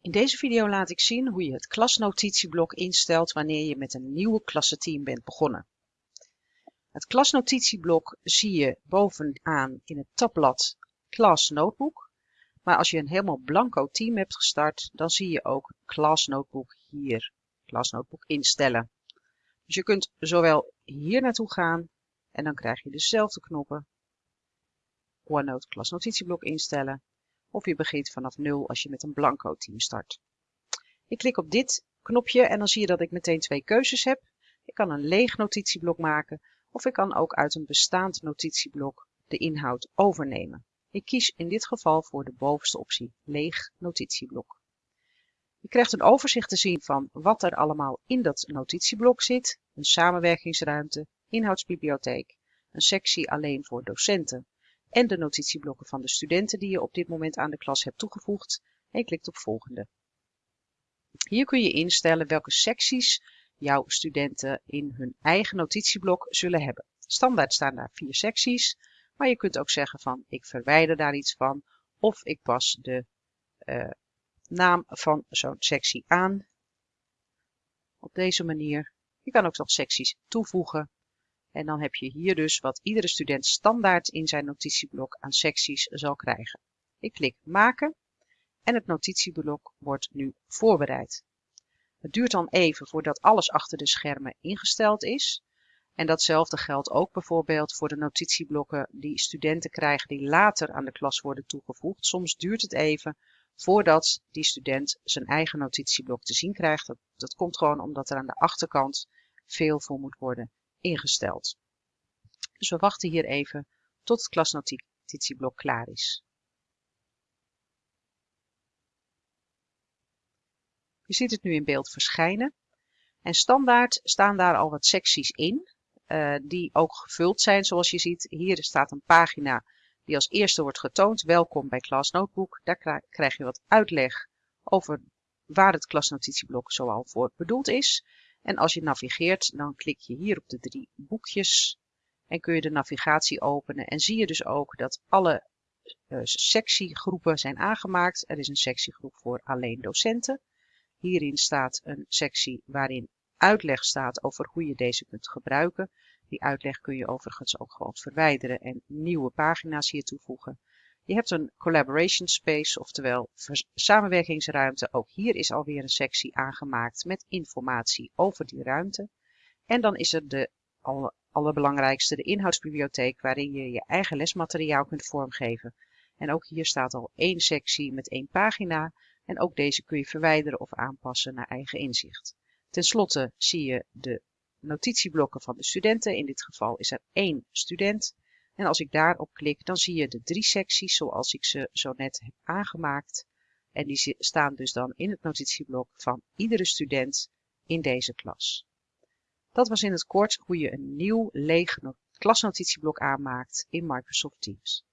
In deze video laat ik zien hoe je het klasnotitieblok instelt wanneer je met een nieuwe klassenteam bent begonnen. Het klasnotitieblok zie je bovenaan in het tabblad Class Notebook. Maar als je een helemaal blanco team hebt gestart, dan zie je ook Class Notebook hier, Class Notebook instellen. Dus je kunt zowel hier naartoe gaan en dan krijg je dezelfde knoppen. OneNote klasnotitieblok instellen of je begint vanaf nul als je met een blanco team start. Ik klik op dit knopje en dan zie je dat ik meteen twee keuzes heb. Ik kan een leeg notitieblok maken of ik kan ook uit een bestaand notitieblok de inhoud overnemen. Ik kies in dit geval voor de bovenste optie, leeg notitieblok. Je krijgt een overzicht te zien van wat er allemaal in dat notitieblok zit, een samenwerkingsruimte, inhoudsbibliotheek, een sectie alleen voor docenten, en de notitieblokken van de studenten die je op dit moment aan de klas hebt toegevoegd en je klikt op volgende. Hier kun je instellen welke secties jouw studenten in hun eigen notitieblok zullen hebben. Standaard staan daar vier secties, maar je kunt ook zeggen van ik verwijder daar iets van of ik pas de uh, naam van zo'n sectie aan. Op deze manier. Je kan ook nog secties toevoegen en dan heb je hier dus wat iedere student standaard in zijn notitieblok aan secties zal krijgen. Ik klik maken en het notitieblok wordt nu voorbereid. Het duurt dan even voordat alles achter de schermen ingesteld is. En datzelfde geldt ook bijvoorbeeld voor de notitieblokken die studenten krijgen die later aan de klas worden toegevoegd. Soms duurt het even voordat die student zijn eigen notitieblok te zien krijgt. Dat, komt gewoon omdat er aan de achterkant veel voor moet worden ingesteld. Dus we wachten hier even tot het klasnotitieblok klaar is. Je ziet het nu in beeld verschijnen. En standaard staan daar al wat secties in, uh, die ook gevuld zijn zoals je ziet. Hier staat een pagina die als eerste wordt getoond. Welkom bij Class Notebook. Daar krijg je wat uitleg over waar het klasnotitieblok zoal voor bedoeld is. En als je navigeert, dan klik je hier op de drie boekjes en kun je de navigatie openen. En zie je dus ook dat alle uh, sectiegroepen zijn aangemaakt. Er is een sectiegroep voor alleen docenten. Hierin staat een sectie waarin uitleg staat over hoe je deze kunt gebruiken. Die uitleg kun je overigens ook gewoon verwijderen en nieuwe pagina's hier toevoegen. Je hebt een collaboration space, oftewel samenwerkingsruimte. Ook hier is alweer een sectie aangemaakt met informatie over die ruimte. En dan is er de allerbelangrijkste, de inhoudsbibliotheek, waarin je je eigen lesmateriaal kunt vormgeven. En ook hier staat al één sectie met één pagina. En ook deze kun je verwijderen of aanpassen naar eigen inzicht. Ten slotte zie je de notitieblokken van de studenten. In dit geval is er één student. En als ik daarop klik, dan zie je de drie secties zoals ik ze zo net heb aangemaakt. En die staan dus dan in het notitieblok van iedere student in deze klas. Dat was in het kort hoe je een nieuw leeg klasnotitieblok aanmaakt in Microsoft Teams.